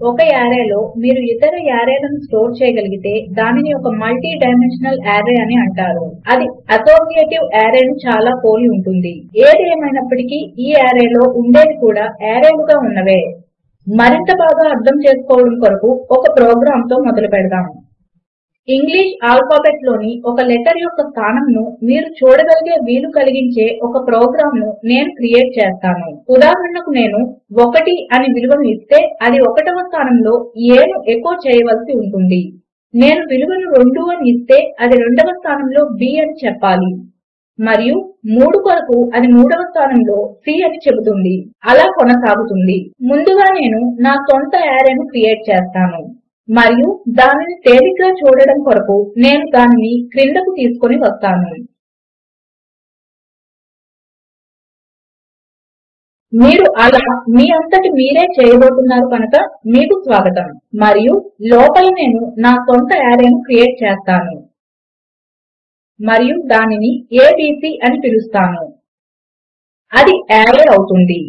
ఒక యారేలో మీరు ఇతర యారేలను స్టోర్ చేయగలిగితే దానిని ఒక మల్టీ డైమెన్షనల్ యారే అని అంటారు. అది అసోసియేటివ్ యారేను చాలా పోలి ఉంటుంది. ఏది ఏమైనప్పటికీ ఈ యారేలో ఉండేవి కూడా యారేలుగా ఉన్నవే. మరింత బాగా అర్థం చేసుకోవడం కొరకు ఒక ప్రోగ్రాంతో మొదలు పెడదాము ఇంగ్లీష్ ఆల్ఫాబెట్లోని ఒక లెటర్ యొక్క స్థానమును మీరు చూడగలిగే వీలు కలిగించే ఒక ప్రోగ్రాంను నేను క్రియేట్ చేస్తాను. ఉదాహరణకు నేను ఒకటి అని విలువను ఇస్తే అది ఒకటవ స్థానంలో ఏను ఎకో చేయవలసి ఉంటుంది. నేను విలువను రెండు అని ఇస్తే అది రెండవ స్థానంలో బి అని చెప్పాలి. మరియు మూడు కొరకు అది మూడవ స్థానంలో సి అని చెబుతుంది. అలా కొనసాగుతుంది. ముందుగా నేను నా సొంత యారేను క్రియేట్ చేస్తాను. మరియు దానిని తేలికగా చూడడం కొరకు నేను దానిని క్రిందకు తీసుకొని వస్తాను. మీరు అలా మీ అంతటి మీరే చేయబోతున్నారు కనుక మీకు స్వాగతం. మరియు లోపల నేను నా సొంత యారేను క్రియేట్ చేస్తాను. మరియు దానిని ఏబీసీ అని పిలుస్తాను. అది యారే అవుతుంది.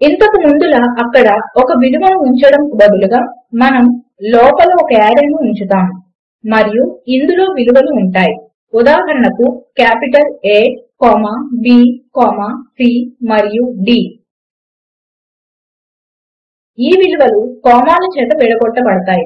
ఇంతకు ముందులా అక్కడ ఒక విలువను ఉంచడము బదులుగా మనం లోపల ఒక యారేను ఉంచుతాము. మరియు ఇందులో విలువలు ఉంటాయి. ఉదాహరణకు capital A comma B comma C మరియు D. ఈ విలువలు కామాల చేత విడగొట్టబడతాయి.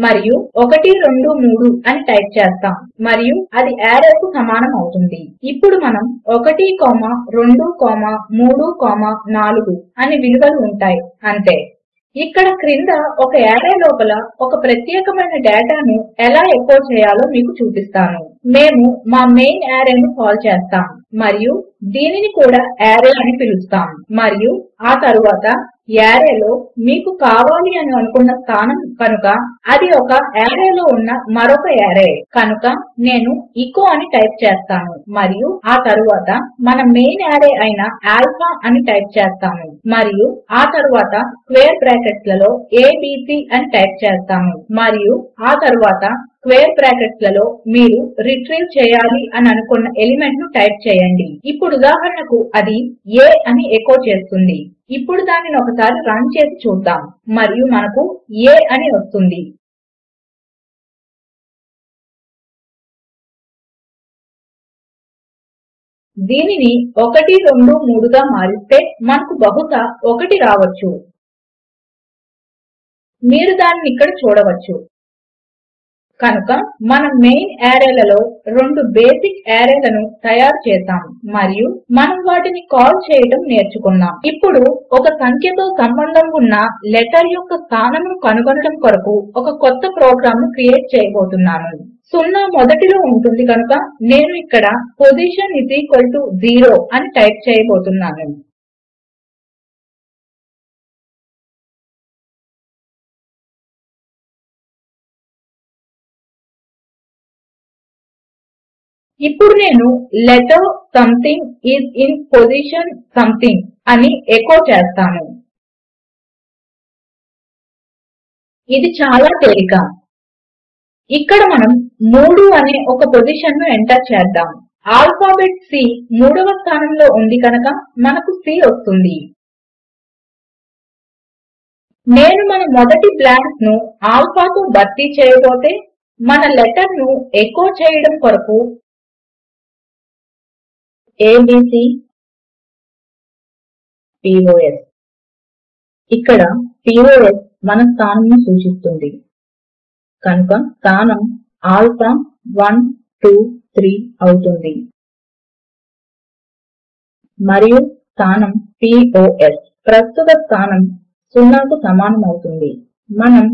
మరియు ఒకటి రెండు మూడు అని టైప్ చేస్తాం. మరియు అది యారేకు సమానం అవుతుంది. ఇప్పుడు మనం ఒకటి కామా రెండు కామా మూడు కామా నాలుగు అని విలువలు ఉంటాయి. అంతే. ఇక్కడ క్రింద ఒక ఆర్రే లోపల ఒక ప్రత్యేకమైన డేటాను ఎలా ఎకో చేయాలో మీకు చూపిస్తాను. మేము మా మెయిన్ యారేను కాల్ చేస్తాం. మరియు దీనిని కూడా యారే అని పిలుస్తాము. మరియు ఆ తరువాత యారేలో మీకు కావాలి అని అనుకున్న స్థానం కనుక అది ఒక ఆర్రేలో ఉన్న మరొక యారే కనుక నేను ఎచో అని టైప్ చేస్తాను. మరియు ఆ తరువాత మన మెయిన్ ఆర్రే అయిన ఆల్ఫా అని టైప్ చేస్తాము. మరియు ఆ తరువాత స్క్వేర్ బ్రాకెట్లలో ఏబీసీ అని టైప్ చేస్తాము. మరియు ఆ తరువాత స్క్వేర్ బ్రాకెట్లలో మీరు రిట్రీవ్ చేయాలి అని అనుకున్న ఎలిమెంట్ను టైప్ చేయండి. ఇప్పుడు ఉదాహరణకు అది a అని ఎకో చేస్తుంది. ఇప్పుడు దానిని ఒకసారి రన్ చేసి చూద్దాం. మరియు మనకు a అని వస్తుంది. దీనిని ఒకటి రెండు మూడుగా మారిస్తే మనకు బహుశా ఒకటి రావచ్చు. మీరు దానిని ఇక్కడ చూడవచ్చు. కనుక మన మెయిన్ యారేలలో రెండు బేసిక్ యారేలను తయారు చేసాము మరియు మనం వాటిని కాల్ చేయడం నేర్చుకున్నాం ఇప్పుడు ఒక సంఖ్యతో సంబంధం ఉన్న లెటర్ యొక్క స్థానమును కనుగొనడం కొరకు ఒక కొత్త ప్రోగ్రామ్ను క్రియేట్ చేయబోతున్నాను. సున్నా మొదటిలో ఉంటుంది కనుక నేను ఇక్కడ position is equal to zero అని టైప్ చేయబోతున్నాను. ఇప్పుడు నేను letter something is in position something అని ఎకో చేస్తాను. ఇది చాలా తేలిక. ఇక్కడ మనం మూడు అనే ఒక పొజిషన్ను ఎంటర్ చేద్దాం. ఆల్ఫాబెట్ C మూడవ స్థానంలో ఉంది కనుక మనకు C వస్తుంది. నేను మన మొదటి బ్లాంక్ను ఆల్ఫాతో భర్తీ చేయబోతే మన లెటర్ను ఎకో చేయడం కొరకు ఏబీసీ పిఓఎస్ ఇక్కడ పిఓఎస్ మన స్థానమును సూచిస్తుంది. కనుక స్థానం ఆల్ఫా 1 2 3 అవుతుంది. మరియు స్థానం పిఓఎస్ ప్రస్తుత స్థానం సున్నాకు సమానం అవుతుంది మనం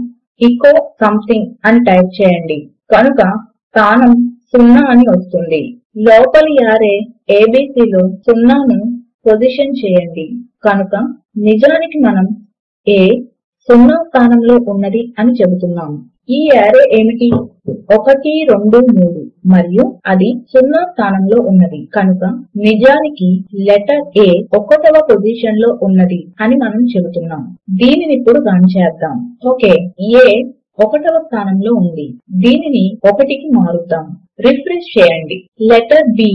ఎచో సంథింగ్ అని టైప్ చేయండి. కనుక స్థానం సున్నా అని వస్తుంది. లోపలి యారే ఏబీసీలో సున్నాను పొజిషన్ చేయండి. కనుక నిజానికి మనం ఏ సున్నా స్థానంలో ఉన్నది అని చెబుతున్నాము. ఈ యారే ఏమిటి? ఒకటి రెండు మూడు. మరియు అది సున్నా స్థానంలో ఉన్నది. కనుక నిజానికి లెటర్ ఏ ఒకటవ పొజిషన్లో ఉన్నది అని మనం చెబుతున్నాం దీనిని ఇప్పుడు రన్ చేద్దాం ఓకే ఏ ఒకటవ స్థానంలో ఉంది. దీనిని ఒకటికి మారుద్దాం. రిఫ్రెష్ చేయండి. లెటర్ B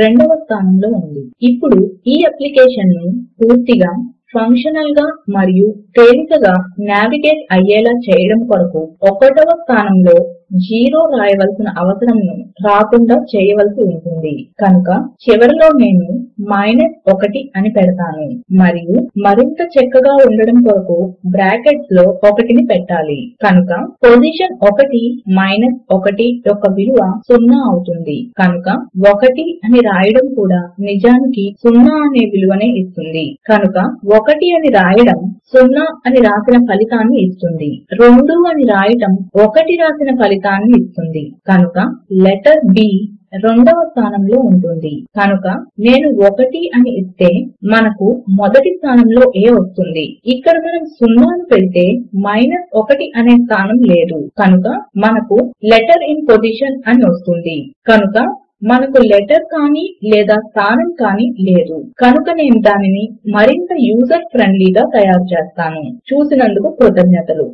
రెండవ స్థానంలో ఉంది. ఇప్పుడు ఈ అప్లికేషన్ను పూర్తిగా ఫంక్షనల్గా మరియు తేలికగా నావిగేట్ అయ్యేలా చేయడము కొరకు ఒకటవ స్థానంలో జీరో రాయవలసిన అవసరం రాకుండా చేయవలసి ఉంటుంది. కనుక చివరిలో నేను మైనస్ ఒకటి అని పెడతాను. మరియు మరింత చక్కగా ఉండడం కొరకు బ్రాకెట్స్లో ఒకటిని పెట్టాలి. కనుక పొజిషన్ ఒకటి మైనస్ ఒకటి యొక్క విలువ సున్నా అవుతుంది. కనుక ఒకటి అని రాయడం కూడా నిజానికి సున్నా అనే విలువనే ఇస్తుంది. కనుక ఒకటి అని రాయడం సున్నా అని రాసిన ఫలితాన్ని ఇస్తుంది. రెండు అని రాయటం ఒకటి రాసిన ఫలితం ఫలితాన్ని ఇస్తుంది. కనుక లెటర్ B రెండవ స్థానములో ఉంటుంది. కనుక నేను 1 అని ఇస్తే మనకు మొదటి స్థానములో A వస్తుంది. ఇక్కడ మనము సున్నాను పెడితే మైనస్ 1 అనే స్థానం లేదు. కనుక మనకు లెటర్ ఇన్ పొజిషన్ అని వస్తుంది. కనుక మనకు లెటర్ కానీ లేదా స్థానం కానీ లేదు. కనుక నేను దానిని మరింత యూజర్ ఫ్రెండ్లీ గా తయారు చేస్తాను. చూసినందుకు కృతజ్ఞతలు.